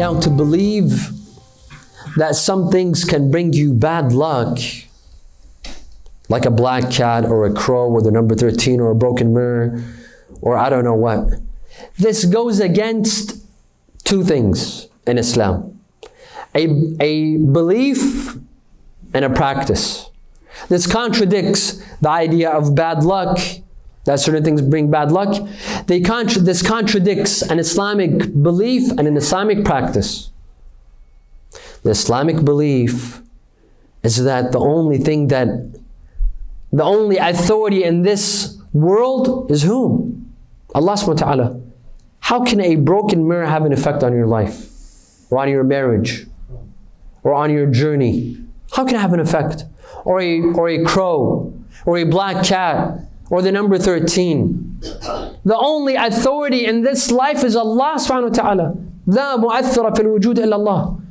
Now, to believe that some things can bring you bad luck, like a black cat or a crow or the number 13 or a broken mirror or I don't know what. This goes against two things in Islam a, a belief and a practice. This contradicts the idea of bad luck, that certain things bring bad luck. They contra- this contradicts an Islamic belief and an Islamic practice. The Islamic belief is that the only thing that, the only authority in this world is whom? Allah subhanahu wa ta'ala. How can a broken mirror have an effect on your life? Or on your marriage? Or on your journey? How can it have an effect? Or a, or a crow? Or a black cat? Or the number 13? The only authority in this life is Allah subhanahu wa ta'ala. لا مؤثر في الوجود إلا الله.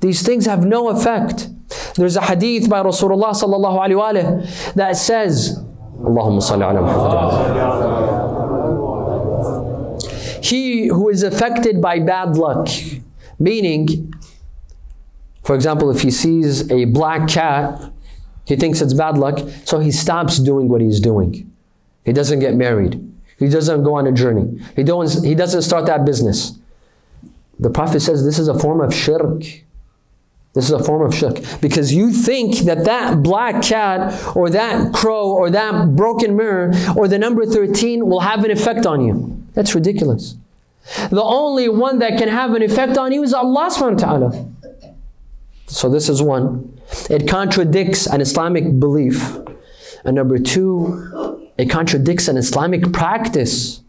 These things have no effect. There's a hadith by Rasulullah sallallahu alaihi wasallam that says, Allahumma salli ala Muhammad. He who is affected by bad luck, meaning, for example, if he sees a black cat, he thinks it's bad luck, so he stops doing what he's doing. He doesn't get married. He doesn't go on a journey. He, don't, he doesn't start that business. The Prophet says this is a form of shirk. This is a form of shirk. Because you think that that black cat or that crow or that broken mirror or the number 13 will have an effect on you. That's ridiculous. The only one that can have an effect on you is Allah subhanahu wa ta'ala. So this is one. It contradicts an Islamic belief. And number two, it contradicts an Islamic practice.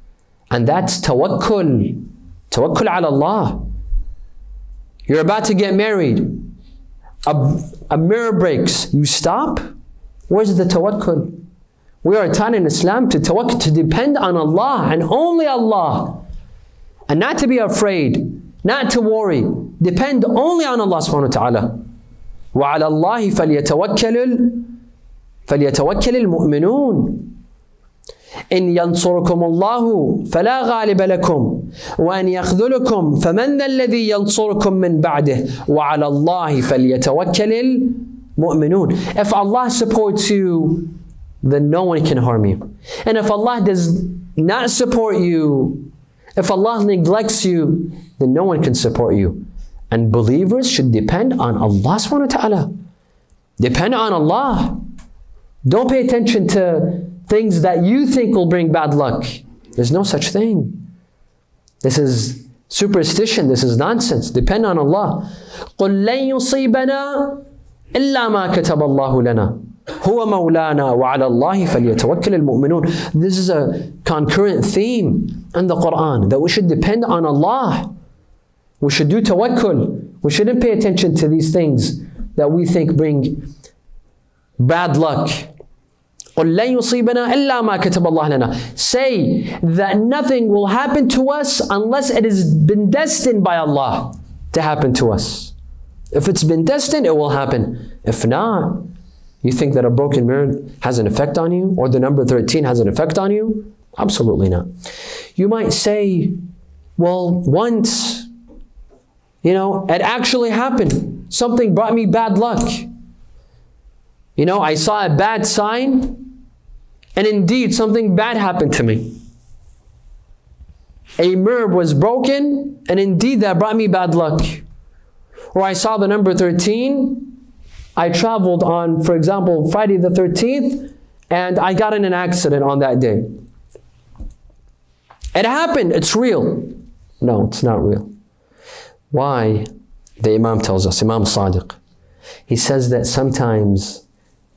And that's tawakkul. Tawakkul ala Allah. You're about to get married. A, a mirror breaks. You stop? Where's the tawakkul? We are taught in Islam to tawakkul, to depend on Allah and only Allah. And not to be afraid, not to worry. Depend only on Allah subhanahu wa ta'ala. وعلى الله فليتوكل فليتوكل المؤمنون. إن ينصركم الله فلا غالب لكم وأن يخذلكم فمن الذي ينصركم من بعده؟ وعلى الله فليتوكل المؤمنون. If Allah supports you then no one can harm you. And if Allah does not support you if Allah neglects you then no one can support you. and believers should depend on Allah subhanahu wa ta'ala depend on Allah don't pay attention to things that you think will bring bad luck. There's no such thing. This is superstition. This is nonsense. Depend on Allah. قُلْ لَن يُصِيبَنَا إِلَّا مَا كَتَبَ اللَّهُ لَنَا هو مولانا وعلى الله فليتوكل المؤمنون. This is a concurrent theme in the Quran that we should depend on Allah. We should do tawakkul. We shouldn't pay attention to these things that we think bring bad luck. Say that nothing will happen to us unless it has been destined by Allah to happen to us. If it's been destined, it will happen. If not, you think that a broken mirror has an effect on you or the number 13 has an effect on you? Absolutely not. You might say, well, once you know, it actually happened. Something brought me bad luck. You know, I saw a bad sign and indeed, something bad happened to me. A mirror was broken, and indeed that brought me bad luck. Or I saw the number 13. I traveled on, for example, Friday the 13th, and I got in an accident on that day. It happened, it's real. No, it's not real. Why? The Imam tells us, Imam Sadiq. He says that sometimes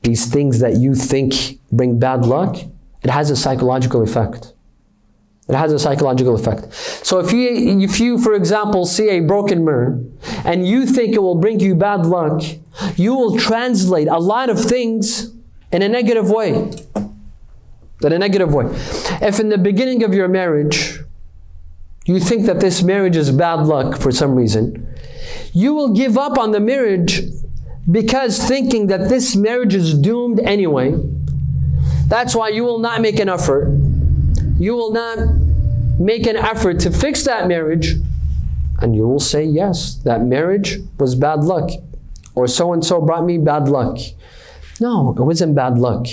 these things that you think bring bad luck, it has a psychological effect. It has a psychological effect. So if you, if you, for example, see a broken mirror and you think it will bring you bad luck, you will translate a lot of things in a negative way. In a negative way. If in the beginning of your marriage, you think that this marriage is bad luck for some reason, you will give up on the marriage because thinking that this marriage is doomed anyway. That's why you will not make an effort. You will not make an effort to fix that marriage. And you will say, yes, that marriage was bad luck. Or so and so brought me bad luck. No, it wasn't bad luck.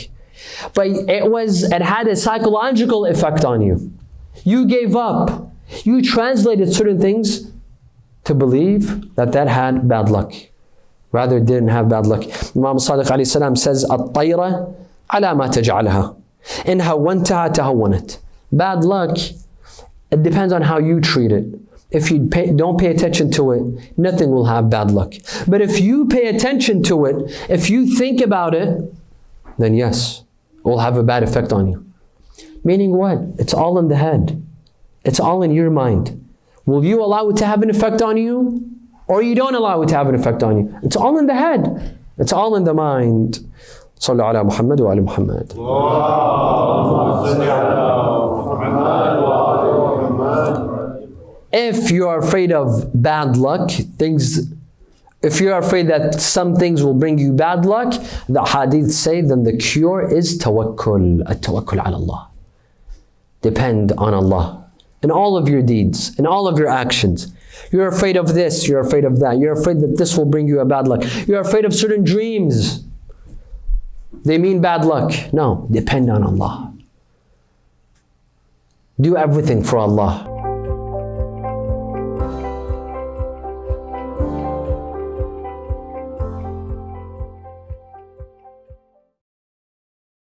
But it was it had a psychological effect on you. You gave up you translated certain things to believe that that had bad luck. Rather, didn't have bad luck. Imam Sadiq alayhi says, At-tayra ala ma taj'alha. Inha wantaha tahawwanat. Bad luck, it depends on how you treat it. If you pay, don't pay attention to it, nothing will have bad luck. But if you pay attention to it, if you think about it, then yes, it will have a bad effect on you. Meaning what? It's all in the head. It's all in your mind. Will you allow it to have an effect on you? Or you don't allow it to have an effect on you? It's all in the head. It's all in the mind. صلوا على محمد وعلى محمد. If you are afraid of bad luck, things if you're afraid that some things will bring you bad luck, the hadith say then the cure is tawakkul, at-tawakkul ala Allah. Depend on Allah in all of your deeds, in all of your actions. You're afraid of this, you're afraid of that. You're afraid that this will bring you a bad luck. You're afraid of certain dreams. They mean bad luck. No, depend on Allah. Do everything for Allah.